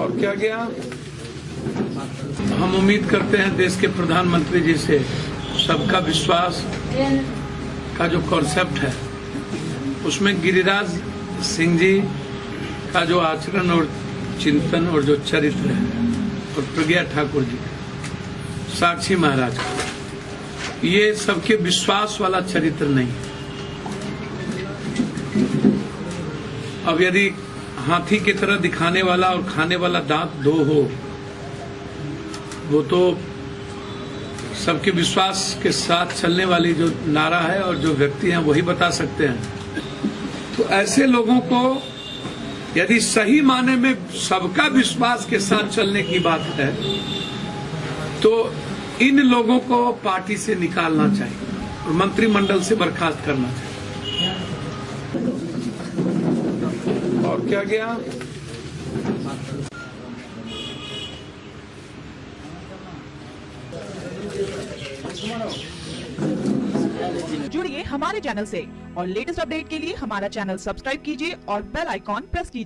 और क्या गया? हम उम्मीद करते हैं देश के प्रधानमंत्री जी से सबका विश्वास का जो कॉन्सेप्ट है, उसमें गिरिराज सिंह जी का जो आचरण और चिंतन और जो चरित्र है और प्रज्ञा ठाकुर जी, साक्षी महाराज। का ये सबके विश्वास वाला चरित्र नहीं। अब यदि हाथी की तरह दिखाने वाला और खाने वाला दांत दो हो, वो तो सबके विश्वास के साथ चलने वाली जो नारा है और जो व्यक्ति हैं, वही बता सकते हैं। तो ऐसे लोगों को यदि सही माने में सबका विश्वास के साथ चलने की बात है तो इन लोगों को पार्टी से निकालना चाहिए और मंत्रिमंडल से बर्खास्त करना चाहिए। और क्या गया? जुड़िए हमारे चैनल से और लेटेस्ट अपडेट के लिए हमारा चैनल सब्सक्राइब कीजिए और बेल आइकॉन प्रेस कीजिए।